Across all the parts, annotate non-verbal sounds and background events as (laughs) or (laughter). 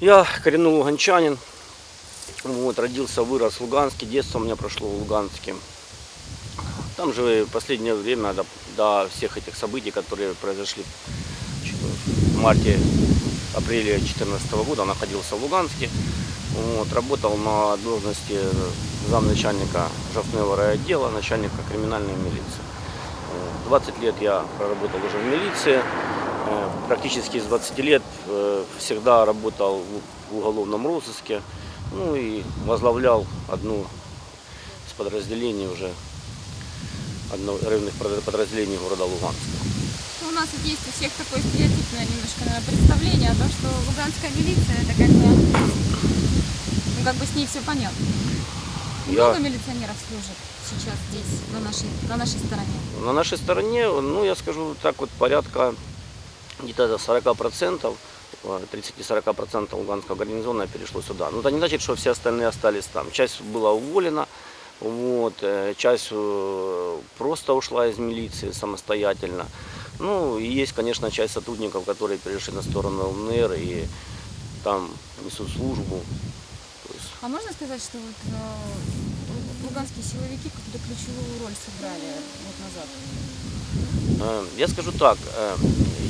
Я коренной луганчанин. Вот, родился, вырос в Луганске. Детство у меня прошло в Луганске. Там же в последнее время, до, до всех этих событий, которые произошли в марте, апреле 2014 года, находился в Луганске. Вот, работал на должности замначальника жовтного райотдела, начальника криминальной милиции. Вот, 20 лет я проработал уже в милиции. Э, Практически с 20 лет э, всегда работал в уголовном розыске. Ну и возглавлял одну из подразделений уже, одно районных под- подразделений города Луганска. Ну, У нас вот есть у всех такое стереотипное немножко наверное, представление о том, что луганская милиция это как бы, ну как бы с ней все понятно. Я- Много милиционеров служит сейчас здесь, на нашей, на нашей стороне. На нашей стороне, ну я скажу так вот, порядка где-то 40%, э, 30-40% луганского гарнизона перешло сюда. Но это не значит, что все остальные остались там. Часть была уволена, вот, э, часть э, просто ушла из милиции самостоятельно. Ну, и есть, конечно, часть сотрудников, которые перешли на сторону ЛНР и там несут службу. А можно сказать, что вот э, луганские силовики какую-то ключевую роль сыграли год назад? Э, Я скажу так, э,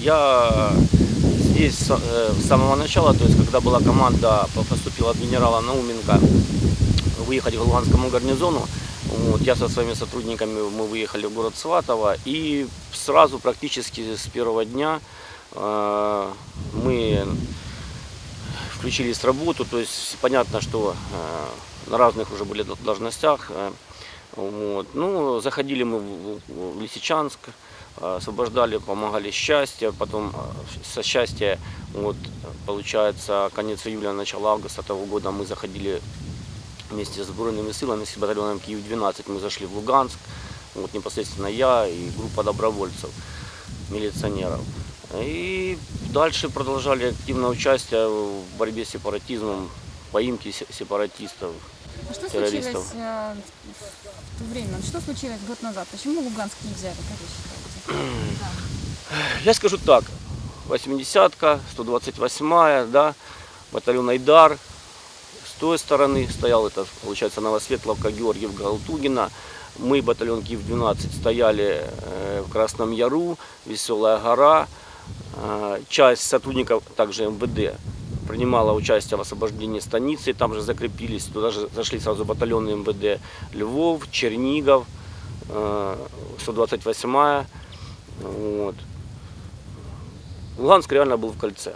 я здесь с э, с самого начала, то есть когда была команда, по- поступила от генерала Науменко выехать к Луганскому гарнизону, вот, я со своими сотрудниками, мы выехали в город Сватово, и сразу практически с первого дня э, мы включились в работу, то есть понятно, что э, на разных уже были должностях. э, вот. Ну, заходили мы в, в Лисичанск, освобождали, помогали счастье, потом э, со счастья, вот, получается, конец июля, начало августа того года мы заходили вместе с сборными силами, с батальоном Киев-12, мы зашли в Луганск, вот непосредственно я и группа добровольцев, милиционеров. И дальше продолжали активное участие в борьбе с сепаратизмом, поимке се- сепаратистов. А что Террористов. случилось э, в то время? Что случилось год назад? Почему Луганск не взяли. (clears throat) Я скажу так, 80-ка, 128-я, да, батальон Айдар, с той стороны стоял, это получается Новосветловка, Георгиев, Галтугина. Мы, батальон Киев-12, стояли э, в Красном Яру, Веселая гора. Э, Часть сотрудников, также МВД, принимала участие в освобождении станицы, там же закрепились, туда же зашли сразу батальоны МВД Львов, Чернигов, э, 128-я. Вот. Луганск реально был в кольце.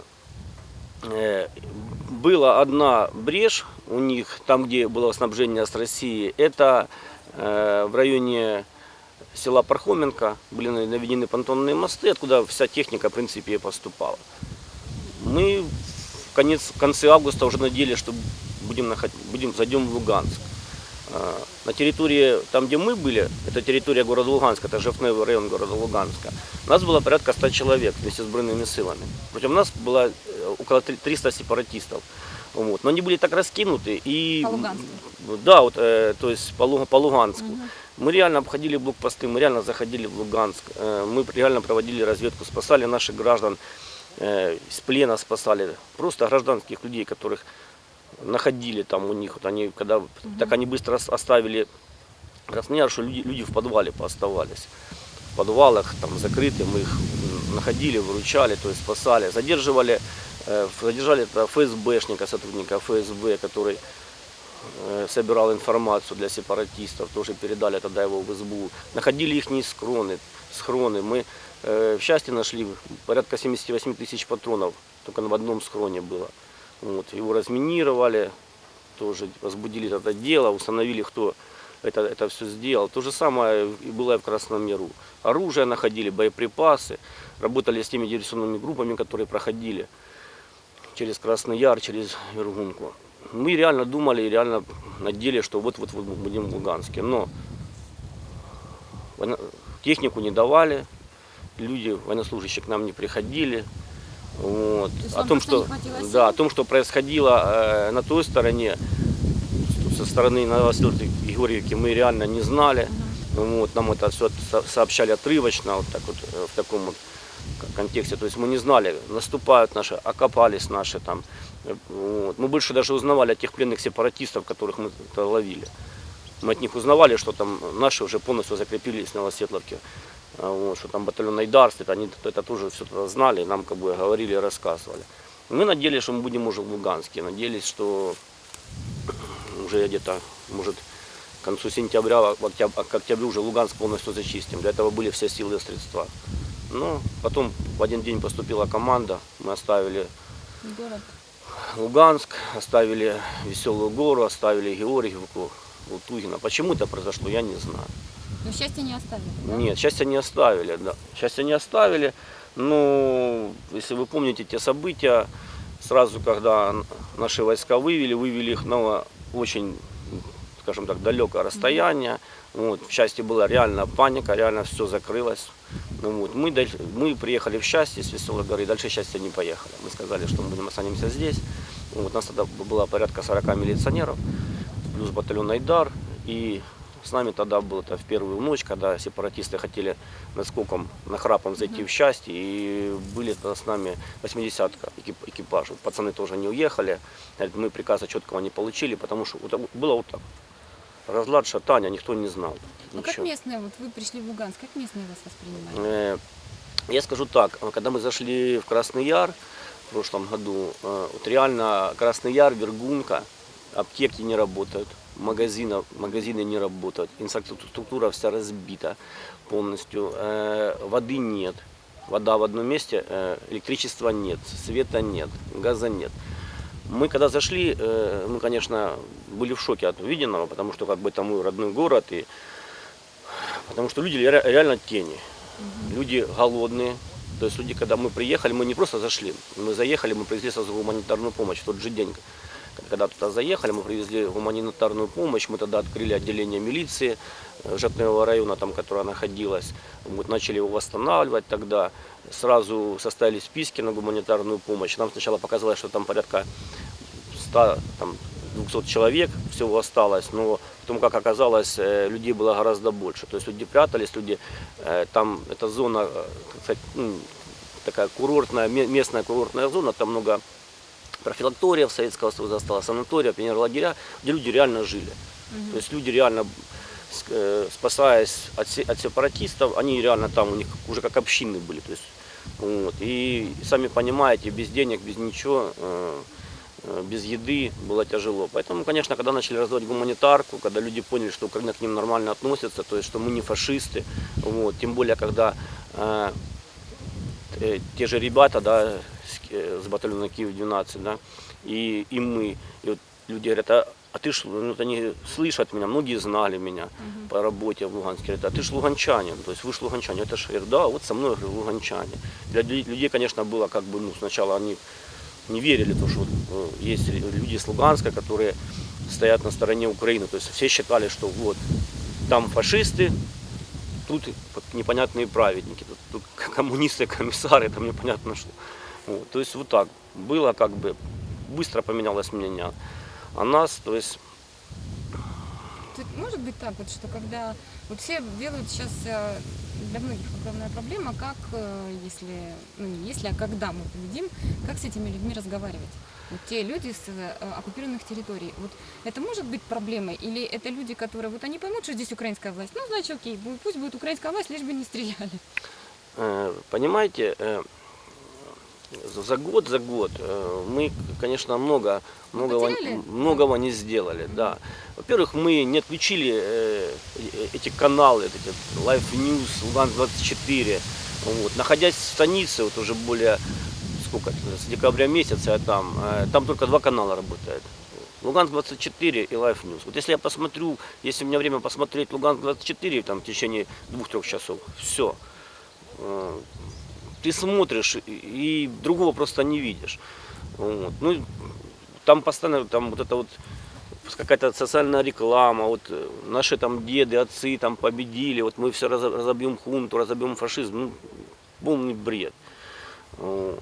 Э, Была одна брешь у них, там, где было снабжение с России, это э, в районе села Пархоменко, были наведены понтонные мосты, откуда вся техника, в принципе, поступала. Мы в, конец, в конце августа уже надеялись, что будем, наход- будем, зайдем в Луганск. Э, На территории, там где мы были, это территория города Луганска, это Жовтневый район города Луганска, нас было порядка 100 человек вместе с сбройными силами. Против нас было э, около три- 300 сепаратистов. Вот. Но они были так раскинуты и... По Луганску? Да, вот, э, то есть по, по Луганску. Мы реально обходили блокпосты, мы реально заходили в Луганск, э, мы реально проводили разведку, спасали наших граждан, э, из плена спасали, просто гражданских людей, которых находили там у них, вот они, когда, так они быстро ос- оставили Краснояр, что люди, люди в подвале пооставались. В подвалах там закрыты, мы их находили, выручали, то есть спасали. Задерживали, э, задержали это ФСБшника, сотрудника ФСБ, который э, собирал информацию для сепаратистов, тоже передали тогда его в СБУ. Находили их схроны, схроны. Мы э, в счастье нашли порядка 78 тысяч патронов, только в одном схроне было. Вот, его разминировали, тоже возбудили это дело, установили, кто это, это все сделал. То же самое и было и в Красном Миру. Оружие находили, боеприпасы, работали с теми диверсионными группами, которые проходили через Красный Яр, через Вергунку. Мы реально думали и реально надеялись, что вот-вот вот будем в Луганске. Но технику не давали, люди, военнослужащие к нам не приходили. Вот. О том, что, да, о том, что происходило э, на той стороне, со стороны Новосилки и мы реально не знали. Вот, нам это все сообщали отрывочно, вот так вот, э, в таком вот контексте. То есть мы не знали, наступают наши, окопались наши там. Вот. Мы больше даже узнавали о тех пленных сепаратистов, которых мы ловили. Мы от них узнавали, что там наши уже полностью закрепились в Новосветловке. А, Вот, что там батальон Айдар стоит, они это тоже все это знали, нам как бы говорили рассказывали. Мы надеялись, что мы будем уже в Луганске, надеялись, что уже где-то, может, к концу сентября, в октяб- к октябрю уже Луганск полностью зачистим. Для этого были все силы и средства. Но потом в один день поступила команда, мы оставили Город. Луганск, оставили Веселую гору, оставили Георгиевку, Лутугина. Почему это произошло, я не знаю. Но счастья не оставили, да? Нет, счастья не оставили, да. Счастья не оставили. Ну, если вы помните те события, сразу когда наши войска вывели, вывели их на очень, скажем так, далекое расстояние. Вот, в части была реально паника, реально все закрылось. Ну, вот, мы, мы приехали в счастье с Веселой горы, дальше счастья не поехали. Мы сказали, что мы будем останемся здесь. Вот, у нас тогда было порядка 40 милиционеров, плюс батальон Айдар. И с нами тогда был это в первую ночь, когда сепаратисты хотели наскоком, нахрапом зайти в счастье. И были тогда с нами 80-ка экип- экипаж. Вот Пацаны тоже не уехали. Говорят, Мы приказа четкого не получили, потому что было вот так. Разлад, шатания, никто не знал. Ну как местные, вот вы пришли в Луганск, как местные вас воспринимали? Э, Я скажу так, когда мы зашли в Красный Яр в прошлом году, э, вот реально Красный Яр, Вергунка, аптеки не работают, магазинов, магазины не работают, инфраструктура вся разбита полностью, э, воды нет, вода в одном месте, э, электричества нет, света нет, газа нет. Мы когда зашли, э, мы, конечно, были в шоке от увиденного, потому что как бы это мой родной город, и потому что люди ре- реально тени. Люди голодные. То есть люди, когда мы приехали, мы не просто зашли, мы заехали, мы привезли сразу гуманитарную помощь в тот же день. Когда туда заехали, мы привезли гуманитарную помощь, мы тогда открыли отделение милиции э, Жапневого района, там, которая находилась. Вот, начали его восстанавливать тогда. Сразу составили списки на гуманитарную помощь. Нам сначала показалось, что там порядка 100, там, 200 человек всего осталось, но потом, как оказалось, э, людей было гораздо больше. То есть люди прятались, люди, э, там эта зона, так сказать, ну, такая курортная, ме- местная курортная зона, там много профилакториев Советского Союза осталось, санатория, пионерлагеря, где люди реально жили. То есть люди реально, э, спасаясь от, от сепаратистов, они реально там у них уже как общины были. То есть, вот. И сами понимаете, без денег, без ничего, э, э, без еды было тяжело. Поэтому, конечно, когда начали раздавать гуманитарку, когда люди поняли, что Украина к ним нормально относится, то есть, что мы не фашисты, вот, тем более, когда э, те же ребята, да, с, э, с батальона Киев-12, да, и, и мы, и вот люди говорят, а, а ты ж, ну, вот они слышат меня, многие знали меня по работе в Луганске, говорят, а ты ж луганчанин, то есть вы ж луганчанин, это ж, говорю, да, вот со мной говорю, луганчане. Для лю- людей, конечно, было как бы, ну, сначала они не верили, то, что вот, э, есть люди с Луганска, которые стоят на стороне Украины, то есть все считали, что вот, там фашисты, тут непонятные праведники, тут, тут (laughs) коммунисты, комиссары, там непонятно что. Вот, то есть вот так было, как бы быстро поменялось мнение о нас, то есть Тут может быть так вот, что когда вот все делают сейчас э, для многих главная проблема, как э, если, ну не если, а когда мы победим, как с этими людьми разговаривать. Вот те люди с э, оккупированных территорий. Вот это может быть проблемой? Или это люди, которые вот они поймут, что здесь украинская власть? Ну, значит, окей, пусть будет украинская власть, лишь бы не стреляли. Понимаете, за год, за год э, мы, конечно, много, многого, потеряли? многого не сделали. Да. Во-первых, мы не отключили э, э, эти каналы, эти Life News, Луган 24. Вот. Находясь в станице, вот уже более сколько, с декабря месяца я там, там только два канала работают. Луганск 24 и Life News. Вот если я посмотрю, если у меня время посмотреть Луганск 24 там, в течение двух-трех часов, все. Ты смотришь и- другого просто не видишь. Вот. Ну, там постоянно там вот это вот какая-то социальная реклама, вот э, наши там деды, отцы там победили, вот мы все разобьем хунту, разобьем фашизм, ну, полный бред. У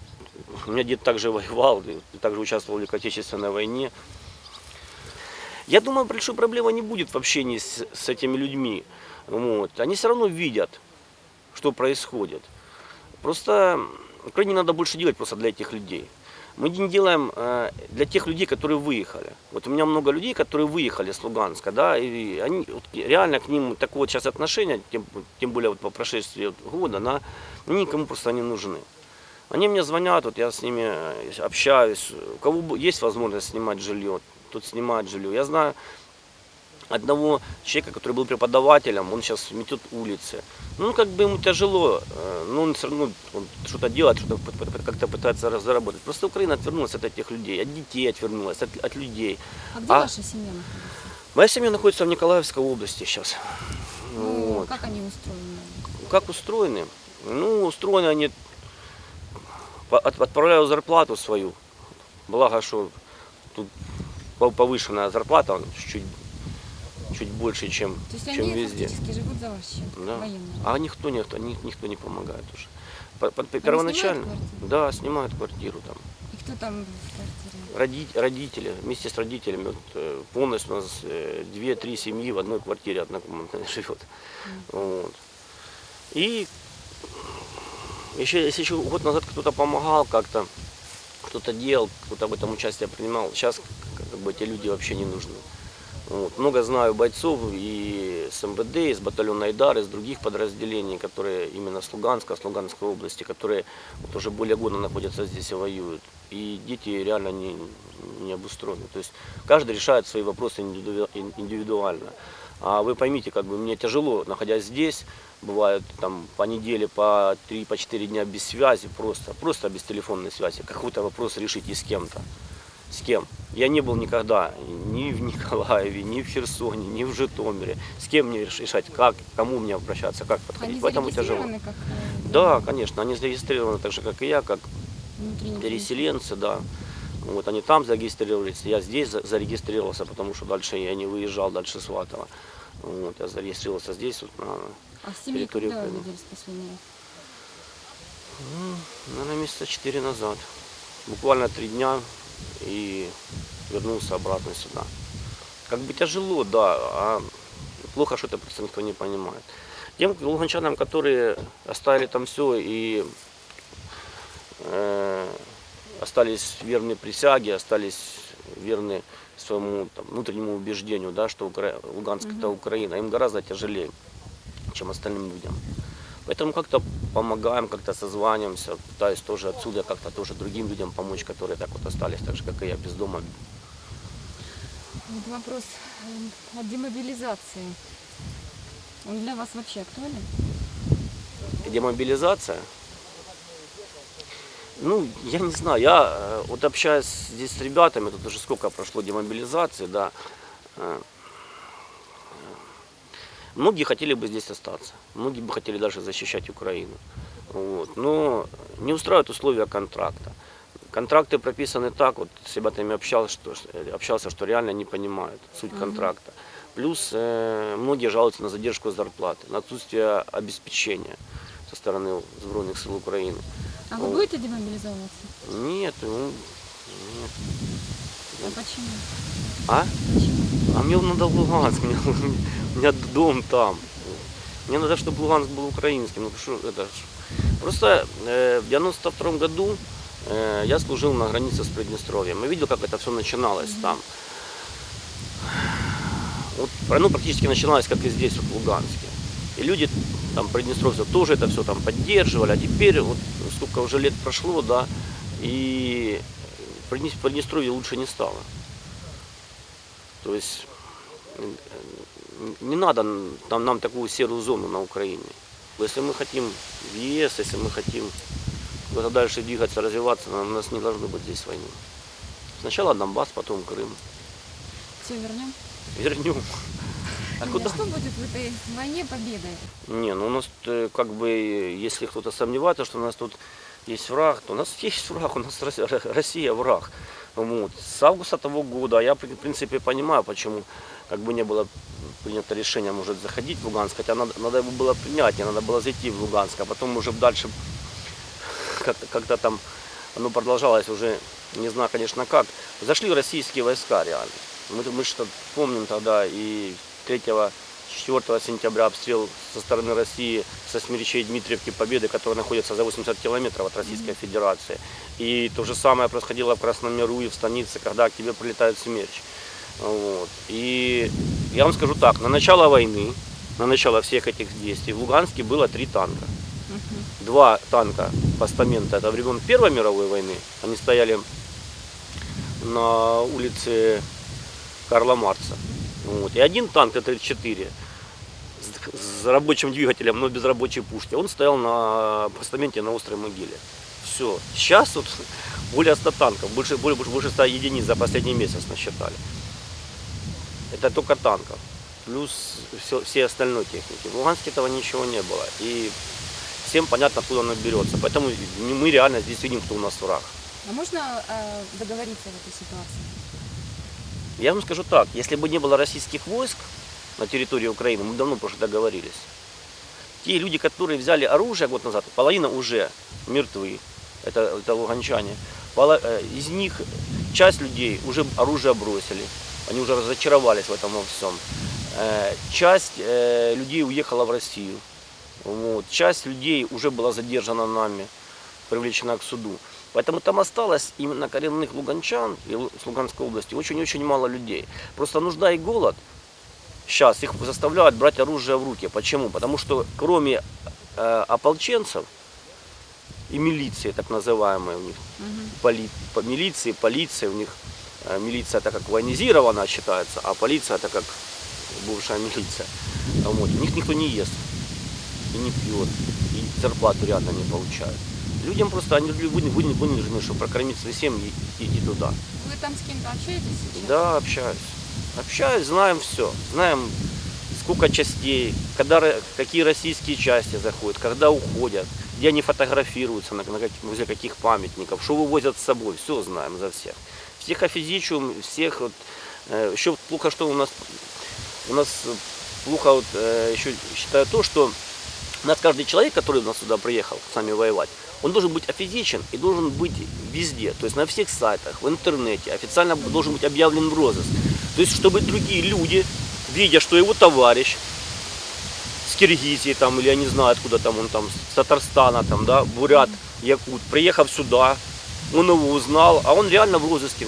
меня дед также (laughs) воевал, также участвовал в Великой Отечественной войне. Я думаю, большой проблемы не будет в общении с, с этими людьми. Вот. Они все равно видят, что происходит. Просто Украине надо больше делать просто для этих людей. Мы не делаем э, для тех людей, которые выехали. Вот у меня много людей, которые выехали с Луганска, да, и они вот, реально к ним такое вот сейчас отношение, тем, тем более вот по прошествии года, на, они никому просто не нужны. Они мне звонят, вот я с ними э, общаюсь. У кого есть возможность снимать жилье, тот снимает жилье. Я знаю одного человека, который был преподавателем, он сейчас метет улицы. Ну, как бы ему тяжело, э, но он все равно что-то делает, что-то как-то пытается заработать. Просто Украина отвернулась от этих людей, от детей отвернулась, от, от людей. А где А- ваша семья находится? Моя семья находится в Николаевской области сейчас. Ну, Вот. Как они устроены? Как устроены? Ну, устроены они, от- отправляю зарплату свою. Благо, что тут пов- повышенная зарплата, он чуть, больше, чем, То есть чем они везде. живут за ваш счет, Да. военные? А никто, никто, ни- никто не помогает уже. По- по- снимают Первоначально, квартиру? да, снимают квартиру там. И кто там в квартире? Роди- родители, вместе с родителями, вот, э, полностью у нас э, две-три семьи в одной квартире однокомнатной (laughs) живет. Вот. И еще, если еще год назад кто-то помогал как-то, кто-то делал, кто-то в этом участие принимал, сейчас как бы эти люди вообще не нужны. Вот. Много знаю бойцов и с МВД, и с батальона Айдар, и с других подразделений, которые именно с Луганска, с Луганской области, которые вот уже более года находятся здесь и воюют. И дети реально не, не обустроены. То есть каждый решает свои вопросы индивиду- ин- индивидуально. А вы поймите, как бы мне тяжело, находясь здесь, бывает там по неделе, по 3, по 4 дня без связи, просто, просто без телефонной связи, какой-то вопрос решить и с кем-то. С кем? Я не был никогда ни в Николаеве, ни в Херсоне, ни в Житомире. С кем мне решать, как, кому мне обращаться, как подходить. Они Поэтому тяжело. как э, Да, конечно, они зарегистрированы так же, как и я, как внутренние переселенцы, да. Вот они там зарегистрировались, я здесь за- зарегистрировался, потому что дальше я не выезжал, дальше Сватово. Вот, я зарегистрировался здесь, вот, на, А в семье территории Украины. раз? наверное, месяца четыре назад. Буквально три дня и вернулся обратно сюда. Как бы тяжело, да, а плохо, что это просто никто не понимает. Тем луганчанам, которые оставили там все и э, остались верны присяге, остались верны своему там, внутреннему убеждению, да, что Укра... Луганск это Украина, им гораздо тяжелее, чем остальным людям. Поэтому как-то помогаем, как-то созваниваемся, пытаюсь тоже отсюда как-то тоже другим людям помочь, которые так вот остались, так же, как и я, без дома. Вот вопрос э, о демобилизации. Он для вас вообще актуален? Демобилизация. Ну, я не знаю, я э, вот общаюсь здесь с ребятами, тут уже сколько прошло демобилизации, да. Э, Многие хотели бы здесь остаться, многие бы хотели дальше защищать Украину. Вот. Но не устраивают условия контракта. Контракты прописаны так, вот с ребятами общался, что, общался, что реально не понимают суть контракта. Плюс э, многие жалуются на задержку зарплаты, на отсутствие обеспечения со стороны Збройных сил Украины. А вы О. будете демобилизовываться? Нет, ну, нет. А почему? А? А мне надо в Луганск, (laughs) мне, у меня дом там. Мне надо, чтобы Луганск был украинским. Ну, что это. Просто э, в 92 году э, я служил на границе с Приднестровьем. И видел, как это все начиналось там. Вот, ну, практически начиналось, как и здесь, вот, в Луганске. И люди там, приднестровцев, тоже это все там поддерживали. А теперь, вот сколько уже лет прошло, да, и Приднестровье лучше не стало. То есть не надо нам, нам такую серую зону на Украине. Если мы хотим в ЕС, если мы хотим куда-то дальше двигаться, развиваться, у нас не должно быть здесь войны. Сначала Донбасс, потом Крым. Все вернем? Вернем. А Юля, куда? Что будет в этой войне победой? Не, ну у нас э, как бы, если кто-то сомневается, что у нас тут есть враг, то у нас (laughs) есть враг, у нас Россия враг. Вот. С августа того года, я в принципе понимаю, почему как бы не было принято решение, может, заходить в Луганск, хотя надо, надо его было принять, не надо было зайти в Луганск, а потом уже дальше как-то, как-то там оно продолжалось уже, не знаю, конечно, как. Зашли российские войска реально. Мы, мы что помним тогда и 3 4 сентября обстрел со стороны России со смерчей Дмитриевки Победы, которая находится за 80 километров от Российской Федерации. И то же самое происходило в Красном Миру и в станице, когда к тебе прилетает смерч. Вот. И я вам скажу так, на начало войны, на начало всех этих действий в Луганске было три танка. Два танка постамента, это времен Первой мировой войны, они стояли на улице Карла Марца. Вот. И один танк Т-34 с, рабочим двигателем, но без рабочей пушки, он стоял на постаменте на острой могиле. Все. Сейчас вот (laughs) более 100 танков, больше, больше, больше 100 единиц за последний месяц насчитали. Это только танков. Плюс все, все остальной техники. В Луганске этого ничего не было. И всем понятно, откуда оно берется. Поэтому мы реально здесь видим, кто у нас враг. А можно э, договориться в этой ситуации? Я вам скажу так, если бы не было российских войск на территории Украины, мы давно уже договорились. Те люди, которые взяли оружие год назад, половина уже мертвы, это, это луганчане. Э, Из них часть людей уже оружие бросили, они уже разочаровались в этом во всем. Э, Часть э, людей уехала в Россию, вот. часть людей уже была задержана нами, привлечена к суду. Поэтому там осталось именно коренных луганчан с Луганской области очень-очень мало людей. Просто нужда и голод сейчас их заставляют брать оружие в руки. Почему? Потому что кроме э, ополченцев и милиции, так называемой у них, Мгм. поли- по- милиции, полиция у них, э, милиция это как военизированная считается, а полиция это как бывшая милиция. Вот. У них никто не ест и не пьет, и зарплату реально не получают. Людям просто они вынуждены, чтобы прокормить свои семьи, идти туда. Вы там с кем-то общаетесь сейчас? Да, общаюсь. Общаюсь, знаем все. Знаем, сколько частей, когда, какие российские части заходят, когда уходят, где они фотографируются, на, на каких- возле каких памятников, что вывозят с собой. Все знаем за всех. Всех офизичум, всех вот, э, еще плохо, что у нас у нас э, плохо вот, э, еще считаю то, что у нас каждый человек, который у нас сюда приехал с нами воевать, он должен быть офизичен и должен быть везде, то есть на всех сайтах, в интернете, официально должен быть объявлен в розыск. То есть, чтобы другие люди, видя, что его товарищ с Киргизии там, или я не знаю, откуда там он там, с Татарстана там, да, Бурят, Якут, приехав сюда, он его узнал, а он реально в розыске.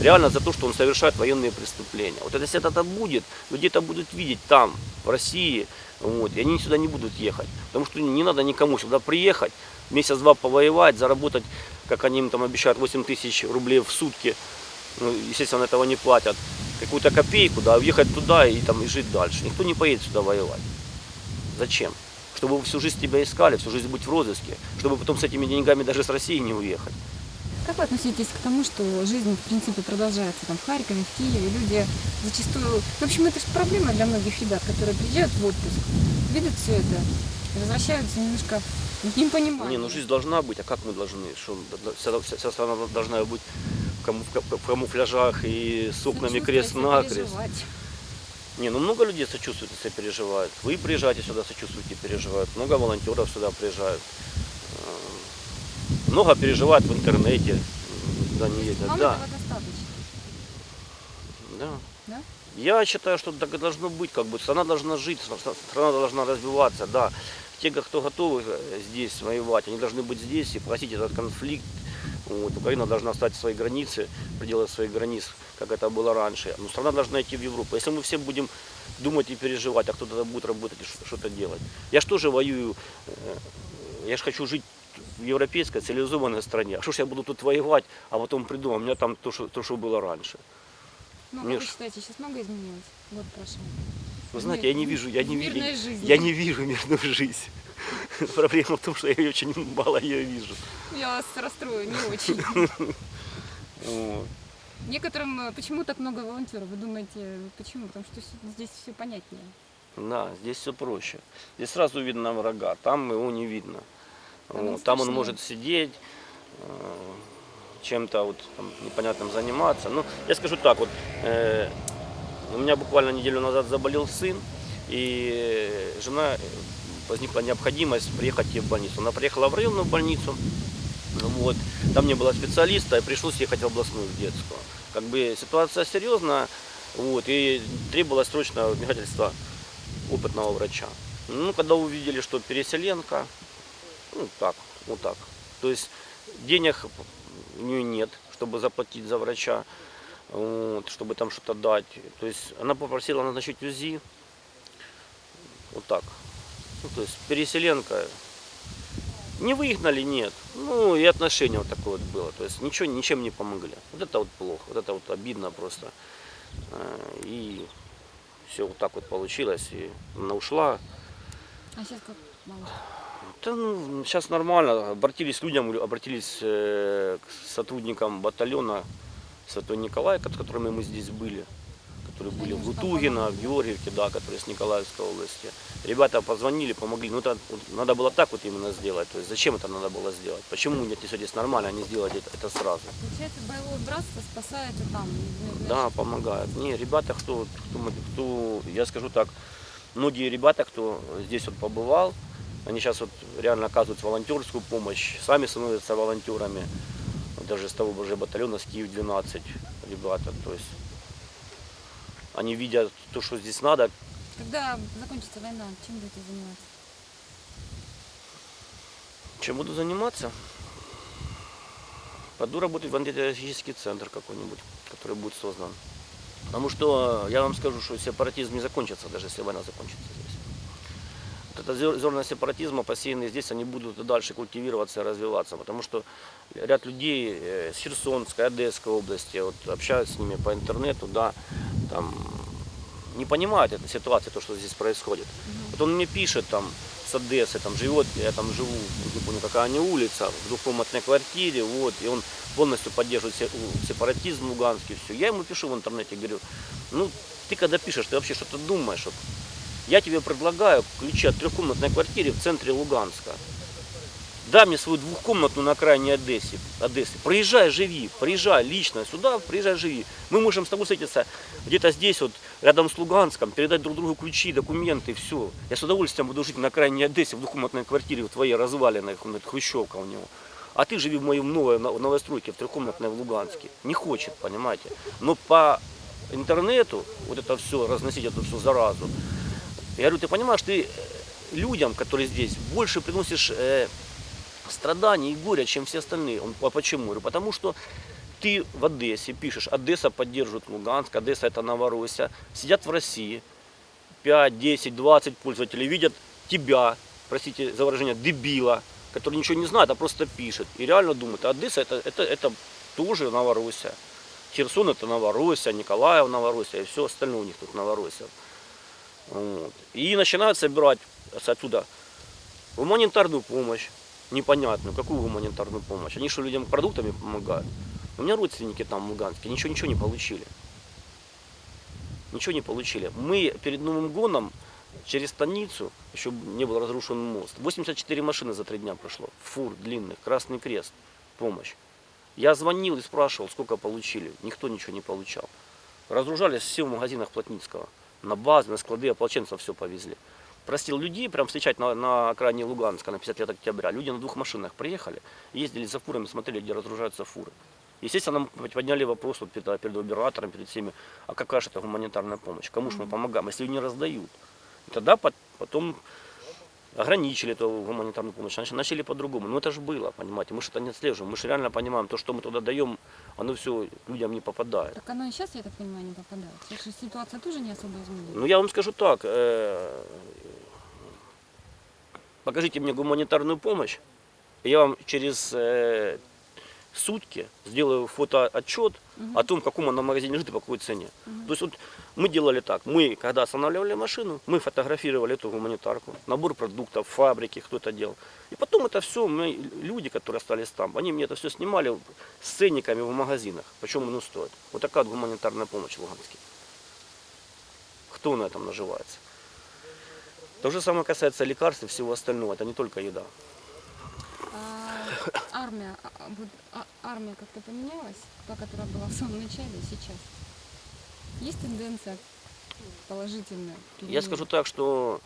Реально за то, что он совершает военные преступления. Вот это, если это будет, люди это будут видеть там, в России, вот, и они сюда не будут ехать. Потому что не надо никому сюда приехать, месяц-два повоевать, заработать, как они им там обещают, 8 тысяч рублей в сутки. Ну, естественно, этого не платят. Какую-то копейку, да, уехать туда и там и жить дальше. Никто не поедет сюда воевать. Зачем? Чтобы всю жизнь тебя искали, всю жизнь быть в розыске, чтобы потом с этими деньгами даже с России не уехать. Как вы относитесь к тому, что жизнь, в принципе, продолжается там в Харькове, в Киеве? Люди зачастую... В общем, это же проблема для многих ребят, которые приезжают в отпуск, видят все это, и возвращаются немножко в непонимание. Не, ну жизнь должна быть, а как мы должны? Что вся, вся- вся страна должна быть в, каму- в ка- в камуфляжах и с окнами крест-накрест. Не, ну много людей сочувствуют и сопереживают. Вы приезжаете сюда, сочувствуете, переживают. Много волонтеров сюда приезжают. Много переживают в интернете, куда они ездят. Вам Да, этого достаточно, да. да? Я считаю, что так и должно быть, как бы страна должна жить, стра- страна должна развиваться, да. Те, кто готовы э, здесь воевать, они должны быть здесь и платить этот конфликт. Вот. Украина должна стать свои границы, пределы своих границ, как это было раньше. Но страна должна идти в Европу. Если мы все будем думать и переживать, а кто-то будет работать и что-то делать. Я же тоже воюю, э, я же хочу жить в европейской цивилизованной стране. А что ж я буду тут воевать, а потом приду, а у меня там то, что, то, что было раньше. Ну, Мне вы считаете, сейчас много изменилось? Год прошел. Вы знаете, я не вижу, я не, в ви- мирной я, не вижу мирную жизнь. (laughs) Проблема в том, что я очень мало ее вижу. Я вас расстрою, не очень. (laughs) Некоторым, э, почему так много волонтеров? Вы думаете, почему? Потому что здесь все понятнее. Да, здесь все проще. Здесь сразу видно врага, там его не видно. Там он Вот, Там он может сидеть, э, чем-то вот там непонятным заниматься. Ну, я скажу так, вот э, у меня буквально неделю назад заболел сын, и жена э, возникла необходимость приехать ей в больницу. Она приехала в районную больницу, вот, там не было специалиста, и пришлось ехать в областную в детскую. Как бы ситуация серьезная, вот, и требовалось срочное вмешательство опытного врача. Ну, когда увидели, что переселенка, ну так, вот так. То есть денег у нее нет, чтобы заплатить за врача, вот, чтобы там что-то дать. То есть она попросила назначить УЗИ. Вот так. Ну, то есть переселенка. Не выгнали, нет. Ну и отношение вот такое вот было. То есть ничего, ничем не помогли. Вот это вот плохо, вот это вот обидно просто. Э, И все вот так вот получилось. И она ушла. А сейчас как малыш? Да, ну, сейчас нормально. Обратились к людям, обратились э, к сотрудникам батальона Святой Николая, с которыми мы здесь были, которые были в Лутугино, в Георгиевке, да, которые с Николаевской области. Ребята позвонили, помогли. Ну, это вот надо было так вот именно сделать. То есть зачем это надо было сделать? Почему если здесь нормально, а не сделать это, это сразу? Получается, боевое братство спасает и там. не- не- Да, помогают. Не, ребята, кто, кто, кто, я скажу так, многие ребята, кто здесь вот побывал, они сейчас вот реально оказывают волонтерскую помощь, сами становятся волонтерами, даже с того же батальона, с Киев-12 ребята, то есть они видят то, что здесь надо, Когда закончится война, чем будете заниматься? чем буду заниматься. Пойду работать в антитеррористический центр какой-нибудь, который будет создан. Потому что я вам скажу, что сепаратизм не закончится, даже если война закончится. Вот это зер- зерна сепаратизма, посеянные здесь, они будут и дальше культивироваться и развиваться. Потому что ряд людей э, с Херсонской, Одесской области, вот общаюсь с ними по интернету, да, там не понимают этой ситуации, то, что здесь происходит. Вот он мне пишет там с Одессы, там живет, я там живу, не помню какая они улица, в двухкомнатной квартире, вот, и он полностью поддерживает сепаратизм луганский, все. Я ему пишу в интернете, говорю, ну, ты когда пишешь, ты вообще что-то думаешь, вот. Я тебе предлагаю ключи от трехкомнатной квартиры в центре Луганска. Дай мне свою двухкомнатную на окраине Одессы. Одессы. Приезжай, живи. Приезжай лично сюда, приезжай, живи. Мы можем с тобой встретиться где-то здесь, вот, рядом с Луганском, передать друг другу ключи, документы, все. Я с удовольствием буду жить на окраине Одессы, в двухкомнатной квартире, в твоей разваленной, хрущевка у него. А ты живи в моем новой но- новостройке, в трехкомнатной в Луганске. Не хочет, понимаете. Но по интернету вот это все, разносить эту всю заразу. Я говорю, ты понимаешь, ты э, людям, которые здесь, больше приносишь э, страданий и горя, чем все остальные. Он, а почему? Говорю, потому что ты в Одессе пишешь, Одесса поддерживает Луганск, Одесса это Новороссия. Сидят в России 5, 10, 20 пользователей, видят тебя, простите за выражение, дебила, который ничего не знает, а просто пишет. И реально думают, а Одесса это, это, это тоже Новороссия. Херсон это Новороссия, Николаев Новороссия, и все остальное у них тут Новороссия. Вот. И начинают собирать с оттуда гуманитарную помощь, непонятную, какую гуманитарную помощь. Они что, людям продуктами помогают? У меня родственники там в ничего, ничего не получили. Ничего не получили. Мы перед Новым годом через станицу, еще не был разрушен мост, 84 машины за три дня прошло, фур длинных, Красный Крест, помощь. Я звонил и спрашивал, сколько получили. Никто ничего не получал. Разгружались все в магазинах Плотницкого. На базы, на склады ополченцев все повезли. Простил людей, прям встречать на, на окраине Луганска на 50 лет октября. Люди на двух машинах приехали, ездили за фурами, смотрели, где разгружаются фуры. Естественно, нам подняли опрос вот перед, перед оператором, перед всеми, а какая же это гуманитарная помощь? Кому же мы помогаем, если ее не раздают? И тогда пот- потом ограничили эту гуманитарную помощь, начали, по-другому. Но это же было, понимаете, мы же это не отслеживаем, мы же реально понимаем, то, что мы туда даем, оно все людям не попадает. Так оно и сейчас, я так понимаю, не попадает. Что ситуация тоже не особо изменилась. Ну, я вам скажу так, э, покажите мне гуманитарную помощь, и я вам через э, сутки сделаю фотоотчет о том, в каком она магазине лежит и по какой цене. То есть вот мы делали так, мы, когда останавливали машину, мы фотографировали эту гуманитарку, набор продуктов, фабрики, кто это делал. И потом это все, мы, люди, которые остались там, они мне это все снимали с ценниками в магазинах, почем оно стоит. Вот такая вот гуманитарная помощь в Луганске. Кто на этом наживается? То же самое касается лекарств и всего остального, это не только еда. Армия, а, а, а- армия как-то поменялась, та, которая была в самом начале, и сейчас. Есть тенденция положительная? Я скажу так, что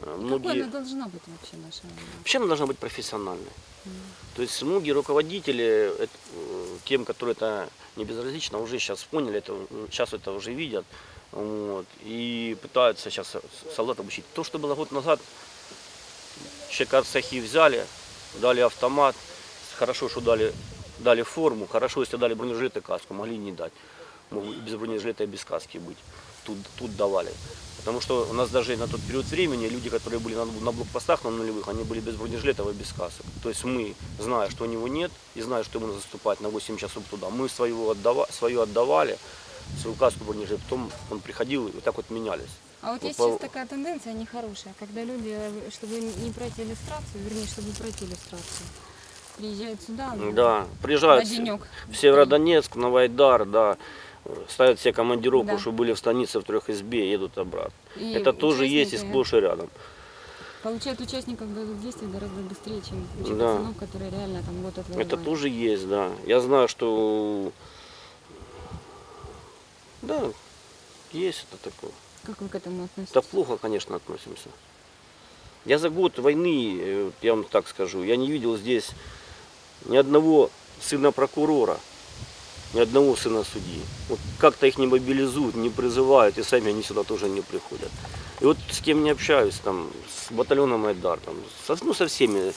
э, Какой многие... она должна быть вообще наша армия? Вообще она должна быть профессиональной. То есть многие руководители, э, э, тем, которые это не безразлично, уже сейчас поняли, это, сейчас это уже видят. Вот, и пытаются сейчас солдат обучить. То, что было год назад, человека цехи взяли, дали автомат, хорошо, что дали, дали форму, хорошо, если дали бронежилет и каску, могли не дать. Могут без бронежилета и без каски быть. Тут, тут давали. Потому что у нас даже на тот период времени люди, которые были на, на блокпостах на нулевых, они были без бронежилетов и без касок. То есть мы, зная, что у него нет, и зная, что ему надо заступать на 8 часов туда, мы своего отдава, свою отдавали, свою каску бронежилет, потом он приходил и вот так вот менялись. А вот Ну, есть по- сейчас такая тенденция нехорошая, когда люди, э, чтобы не пройти иллюстрацию, вернее, чтобы пройти иллюстрацию, приезжают сюда, ну, Да, на приезжают в- денек. в Северодонецк, на Вайдар, да, ставят все командировку, Да. что были в станице в трех избе, едут обратно. И Это тоже есть и сплошь и рядом. Получают участников боевых действий гораздо быстрее, чем куча Да. пацанов, которые реально там год отвоевали. Это тоже есть, да. Я знаю, что да, есть это такое. Как вы к этому относитесь? Да плохо, конечно, относимся. Я за год войны, э, вот я вам так скажу, я не видел здесь ни одного сына прокурора, ни одного сына судьи. Вот как-то их не мобилизуют, не призывают, и сами они сюда тоже не приходят. И вот с кем не общаюсь, там, с батальоном Айдар, там, со, ну, со всеми,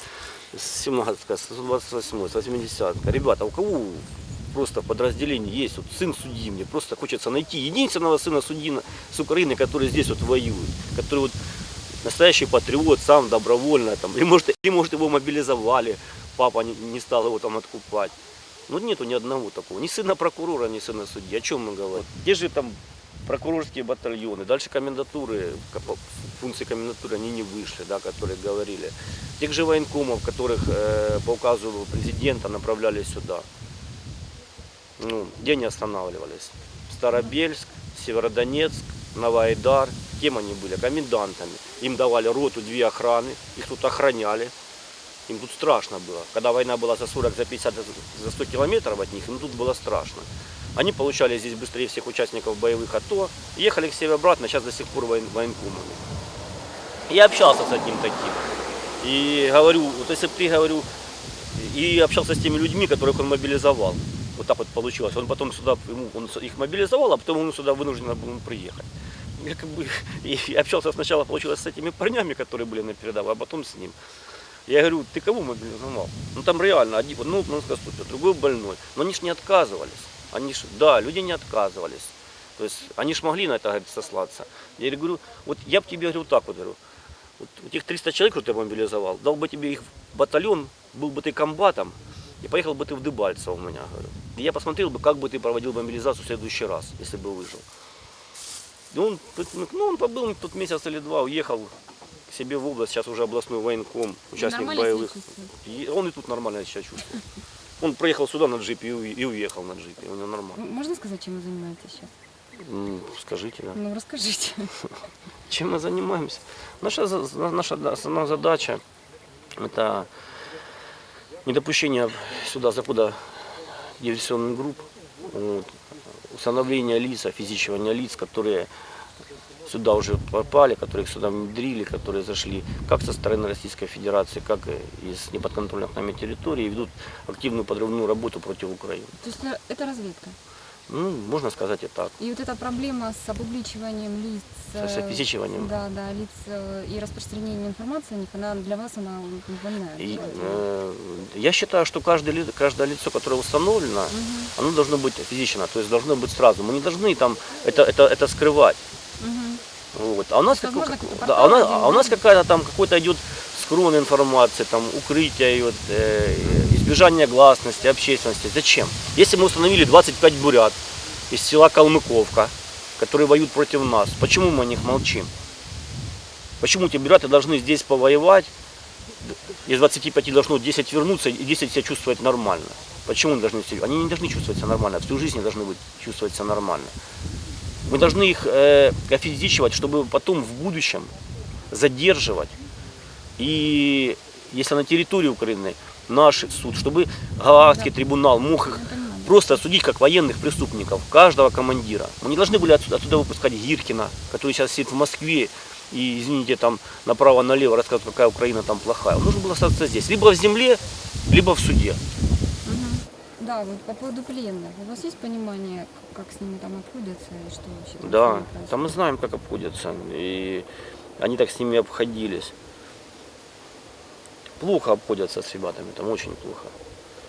с 17 с 128 с 80 Ребята, у кого просто подразделение есть, вот сын судьи, мне просто хочется найти единственного сына судьи с Украины, который здесь вот воюет, который вот настоящий патриот, сам добровольно, там, или может, или может его мобилизовали, папа не, не стал его там откупать. Ну нету ни одного такого, ни сына прокурора, ни сына судьи. О чем мы говорим? Где же там прокурорские батальоны, дальше комендатуры, функции комендатуры они не вышли, да, которые говорили. Тех же военкомов, которых э, по указу президента направляли сюда. Ну, где они останавливались? Старобельск, Северодонецк, Новоайдар. Кем они были? Комендантами. Им давали роту, две охраны, их тут охраняли. Им тут страшно было. Когда война была за 40, за 50, за 100 километров от них, им тут было страшно. Они получали здесь быстрее всех участников боевых АТО, ехали к себе обратно, сейчас до сих пор воен, военкомами. Я общался с одним таким. И говорю, вот если бы ты, говорю, и общался с теми людьми, которых он мобилизовал. Вот так вот получилось. Он потом сюда, ему, он их мобилизовал, а потом он сюда вынужден был приехать. Я как бы (laughs) и общался сначала, получилось, с этими парнями, которые были на передовой, а потом с ним. Я говорю, ты кого мобилизовал? Ну там реально, один, ну, ну ступит, другой больной. Но они ж не отказывались. Они ж, да, люди не отказывались. То есть они ж могли на это говорит, сослаться. Я говорю, вот я бы тебе говорю так вот говорю. Вот у тех 300 человек, кто ты мобилизовал, дал бы тебе их батальон, был бы ты комбатом, и поехал бы ты в Дебальцево у меня, говорю. И я посмотрел бы, как бы ты проводил мобилизацию в следующий раз, если бы выжил. И он, ну, он побыл тут месяц или два, уехал к себе в область, сейчас уже областной военком, участник нормально боевых. И он и тут нормально себя чувствует. Он проехал сюда на джипе и уе- и уехал на джипе, у него нормально. Можно сказать, чем вы занимаетесь сейчас? Скажите, да. Ну, расскажите. (laughs) Чем мы занимаемся? Наша, наша основная задача – это недопущение сюда захода диверсионных групп, вот, установление лиц, физического лиц, которые сюда уже попали, которых сюда внедрили, которые зашли как со стороны Российской Федерации, как из неподконтрольных нами территорий, и ведут активную подрывную работу против Украины. То есть э, это разведка. Ну, можно сказать и так. И вот эта проблема с обубличиванием лиц, С э, физичиванием. да, да, лиц э, и распространением информации она для вас она не больная. И, э, я считаю, что каждое, каждое лицо, которое установлено, Мгм, оно должно быть физично, то есть должно быть сразу. Мы не должны там это, это, это скрывать. Вот. А у нас, как- какой-то да, а у нас, портал а у нас какая-то там какой-то идет скрон информации, там укрытие, вот, э, избежание гласности, общественности. Зачем? Если мы установили 25 бурят из села Калмыковка, которые воюют против нас, почему мы о них молчим? Почему эти буряты должны здесь повоевать, из 25 должно 10 вернуться и 10 себя чувствовать нормально? Почему они должны? Они не должны чувствовать себя нормально, всю жизнь не должны быть, чувствовать себя нормально. Мы должны их э, офизичивать, чтобы потом в будущем задерживать. И если на территории Украины наш суд, чтобы Гаагский трибунал мог их просто осудить как военных преступников, каждого командира. Мы не должны были отсюда, отсюда выпускать Гиркина, который сейчас сидит в Москве и, извините, там направо-налево рассказывает, какая Украина там плохая. Он должен был остаться здесь, либо в земле, либо в суде. Да, вот по поводу пленных. У вас есть понимание, как с ними там обходятся и что вообще там Да, там мы знаем, как обходятся. И они так с ними обходились. Плохо обходятся с ребятами, там очень плохо.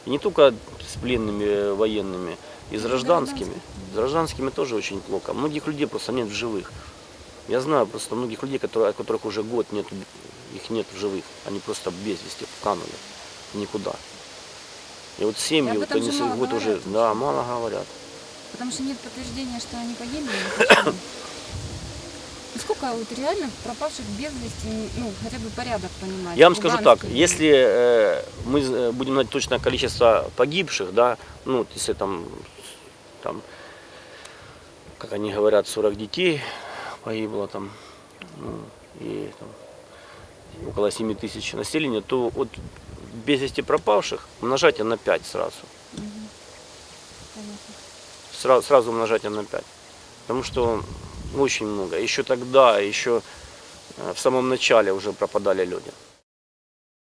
И не только с пленными э, военными, и с гражданскими. С гражданскими тоже очень плохо. Многих людей просто нет в живых. Я знаю просто многих людей, которые, от которых уже год нет, их нет в живых. Они просто без вести канули. Никуда. И вот семьи, вот они вот уже, говорят да, мало говорят. Потому что нет подтверждения, что они погибли. Сколько вот реально пропавших без вести, ну, хотя бы порядок понимать? Я вам скажу так, если э, мы э, будем знать точное количество погибших, да, ну, если там, там, как они говорят, 40 детей погибло там, ну, и там, около 7 тысяч населения, то вот без вести пропавших умножайте на 5 сразу. Понятно. Сразу, сразу умножайте на 5. Потому что очень много. Еще тогда, еще э, в самом начале уже пропадали люди.